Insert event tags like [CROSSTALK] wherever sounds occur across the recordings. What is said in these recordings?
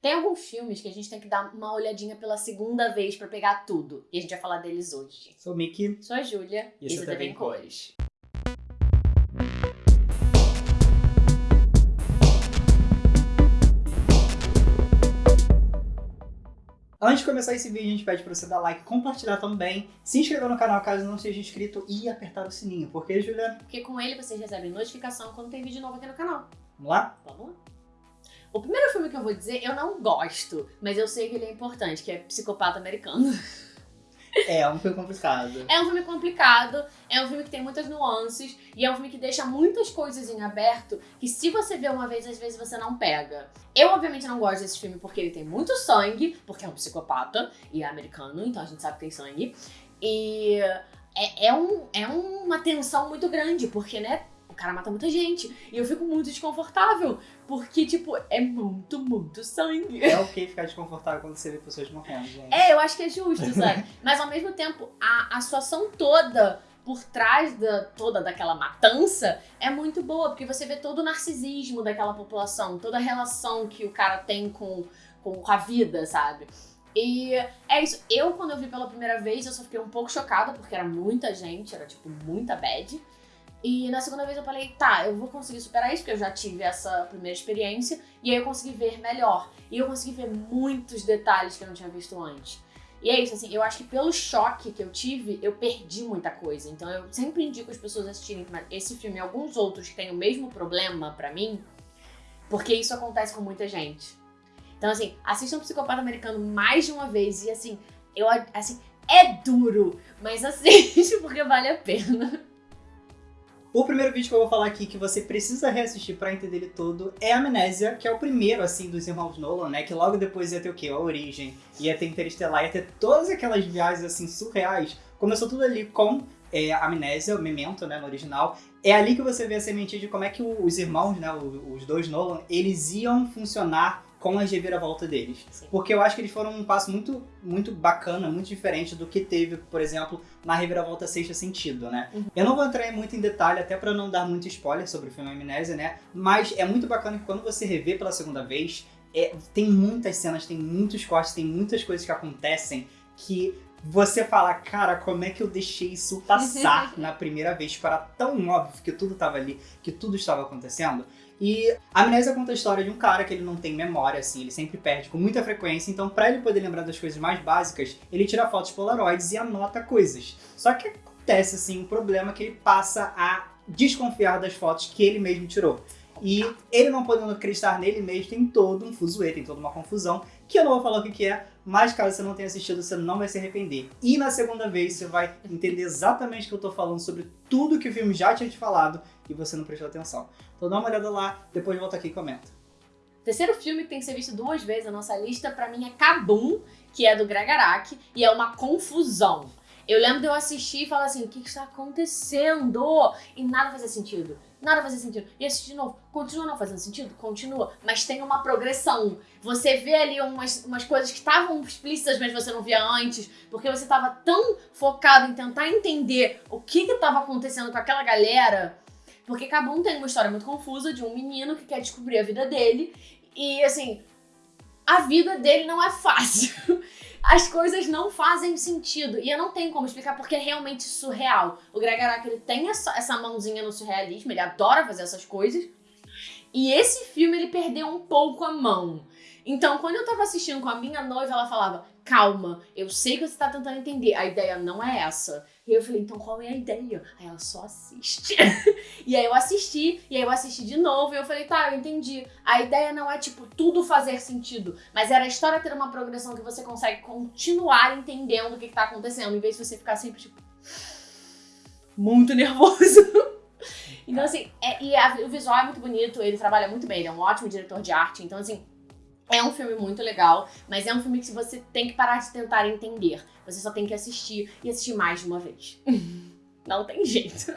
Tem alguns filmes que a gente tem que dar uma olhadinha pela segunda vez pra pegar tudo. E a gente vai falar deles hoje. Sou o Mickey. Sou a Júlia. E é TV em em Cores. Antes de começar esse vídeo, a gente pede pra você dar like, compartilhar também, se inscrever no canal caso não seja inscrito e apertar o sininho. Porque, Julia, Porque com ele vocês recebem notificação quando tem vídeo novo aqui no canal. vamos lá? Vamos lá. O primeiro filme que eu vou dizer, eu não gosto, mas eu sei que ele é importante, que é Psicopata Americano. É, um filme complicado. É um filme complicado, é um filme que tem muitas nuances e é um filme que deixa muitas coisas em aberto que se você vê uma vez, às vezes você não pega. Eu, obviamente, não gosto desse filme porque ele tem muito sangue, porque é um psicopata e é americano, então a gente sabe que tem sangue. E é, é, um, é uma tensão muito grande, porque, né, cara mata muita gente. E eu fico muito desconfortável, porque, tipo, é muito, muito sangue. É ok ficar desconfortável quando você vê pessoas morrendo, gente. É, eu acho que é justo, sabe? [LAUGHS] Mas ao mesmo tempo, a, a situação toda por trás da, toda daquela matança é muito boa, porque você vê todo o narcisismo daquela população, toda a relação que o cara tem com, com a vida, sabe? E é isso. Eu, quando eu vi pela primeira vez, eu só fiquei um pouco chocada, porque era muita gente, era tipo muita bad. E na segunda vez eu falei, tá, eu vou conseguir superar isso, porque eu já tive essa primeira experiência, e aí eu consegui ver melhor. E eu consegui ver muitos detalhes que eu não tinha visto antes. E é isso, assim, eu acho que pelo choque que eu tive, eu perdi muita coisa. Então eu sempre indico as pessoas assistirem esse filme e alguns outros que têm o mesmo problema pra mim, porque isso acontece com muita gente. Então, assim, assistam Psicopata Americano mais de uma vez e, assim, eu, assim, é duro, mas [LAUGHS] assiste porque vale a pena. O primeiro vídeo que eu vou falar aqui que você precisa reassistir pra entender ele todo é Amnésia, que é o primeiro, assim, dos irmãos Nolan, né? Que logo depois ia ter o quê? A Origem, ia ter Interestelar, ia ter todas aquelas viagens, assim, surreais. Começou tudo ali com é, Amnésia, o Memento, né, no original. É ali que você vê a sementinha de como é que os irmãos, né, os dois Nolan, eles iam funcionar com as reviravoltas deles. Sim. Porque eu acho que eles foram um passo muito, muito bacana, muito diferente do que teve, por exemplo, na reviravolta Sexta Sentido, né? Uhum. Eu não vou entrar muito em detalhe, até pra não dar muito spoiler sobre o filme Amnésia, né? Mas é muito bacana que quando você revê pela segunda vez, é, tem muitas cenas, tem muitos cortes, tem muitas coisas que acontecem que você fala, cara, como é que eu deixei isso passar [LAUGHS] na primeira vez? Para tão óbvio que tudo estava ali, que tudo estava acontecendo. E a Amnésia conta a história de um cara que ele não tem memória, assim, ele sempre perde com muita frequência, então para ele poder lembrar das coisas mais básicas, ele tira fotos polaroids e anota coisas. Só que acontece, assim, um problema que ele passa a desconfiar das fotos que ele mesmo tirou. E ele não podendo acreditar nele mesmo, tem todo um fuzuê, tem toda uma confusão, que eu não vou falar o que que é, mas caso você não tenha assistido, você não vai se arrepender. E na segunda vez você vai entender exatamente o que eu tô falando sobre tudo que o filme já tinha te falado e você não prestou atenção. Então dá uma olhada lá, depois volta aqui e comenta. Terceiro filme que tem que ser visto duas vezes na nossa lista, pra mim, é Kabum, que é do Greg Araki, e é uma confusão. Eu lembro de eu assistir e falar assim, o que está acontecendo? E nada fazia sentido. Nada fazia sentido. E assistir de novo. Continua não fazendo sentido? Continua. Mas tem uma progressão. Você vê ali umas, umas coisas que estavam explícitas, mas você não via antes. Porque você estava tão focado em tentar entender o que estava acontecendo com aquela galera. Porque Kabum tem uma história muito confusa de um menino que quer descobrir a vida dele. E assim, a vida dele não é fácil. [LAUGHS] As coisas não fazem sentido. E eu não tenho como explicar porque é realmente surreal. O Greg Araki, ele tem essa, essa mãozinha no surrealismo, ele adora fazer essas coisas. E esse filme, ele perdeu um pouco a mão. Então, quando eu tava assistindo com a minha noiva, ela falava, calma, eu sei que você tá tentando entender, a ideia não é essa. E eu falei, então qual é a ideia? Aí ela só assiste. [LAUGHS] e aí eu assisti, e aí eu assisti de novo, e eu falei, tá, eu entendi. A ideia não é, tipo, tudo fazer sentido, mas era a história ter uma progressão que você consegue continuar entendendo o que, que tá acontecendo, em vez de você ficar sempre, tipo, muito nervoso. [LAUGHS] então, assim, é, e a- o visual é muito bonito, ele trabalha muito bem, ele é um ótimo diretor de arte, então, assim, é um filme muito legal, mas é um filme que você tem que parar de tentar entender. Você só tem que assistir e assistir mais de uma vez. [LAUGHS] Não tem jeito.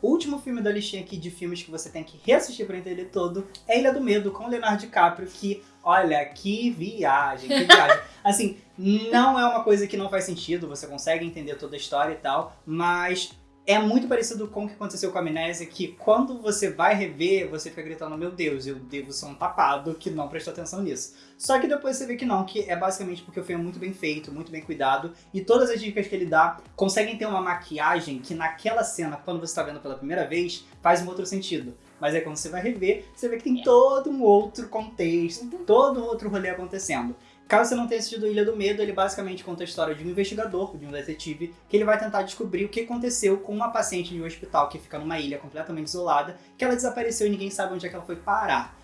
O último filme da listinha aqui de filmes que você tem que reassistir pra entender todo é Ilha do Medo, com Leonardo DiCaprio, que, olha, que viagem, que viagem. [LAUGHS] Assim, não é uma coisa que não faz sentido, você consegue entender toda a história e tal, mas é muito parecido com o que aconteceu com a Amnésia, que quando você vai rever, você fica gritando, meu Deus, eu devo ser um tapado que não prestou atenção nisso. Só que depois você vê que não, que é basicamente porque o filme é muito bem feito, muito bem cuidado, e todas as dicas que ele dá conseguem ter uma maquiagem que naquela cena, quando você está vendo pela primeira vez, faz um outro sentido. Mas aí quando você vai rever, você vê que tem todo um outro contexto, todo um outro rolê acontecendo. Caso você não tenha assistido Ilha do Medo, ele basicamente conta a história de um investigador, de um detetive, que ele vai tentar descobrir o que aconteceu com uma paciente de um hospital que fica numa ilha completamente isolada, que ela desapareceu e ninguém sabe onde é que ela foi parar.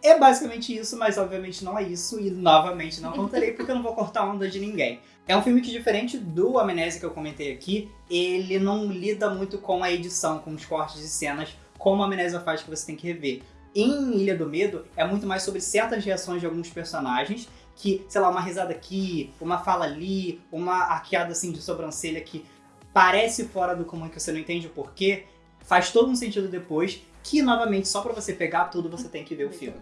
É basicamente isso, mas obviamente não é isso, e novamente não contarei porque eu não vou cortar onda de ninguém. É um filme que, diferente do Amnésia que eu comentei aqui, ele não lida muito com a edição, com os cortes de cenas, como a Amnésia faz que você tem que rever. Em Ilha do Medo, é muito mais sobre certas reações de alguns personagens, que, sei lá, uma risada aqui, uma fala ali, uma arqueada assim de sobrancelha que parece fora do comum que você não entende o porquê, faz todo um sentido depois, que novamente, só pra você pegar tudo, você tem que ver o filme.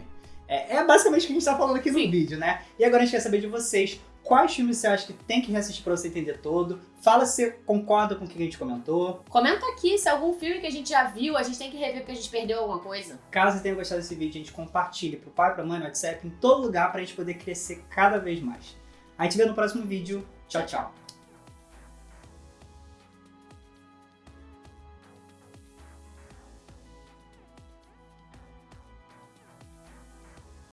É, é basicamente o que a gente tá falando aqui no vídeo, né? E agora a gente quer saber de vocês, quais filmes você acha que tem que reassistir pra você entender todo? Fala se você concorda com o que a gente comentou. Comenta aqui se algum filme que a gente já viu, a gente tem que rever porque a gente perdeu alguma coisa. Caso você tenha gostado desse vídeo, a gente compartilhe pro pai, pra mãe, no WhatsApp, em todo lugar pra gente poder crescer cada vez mais. A gente vê no próximo vídeo. Tchau, tchau.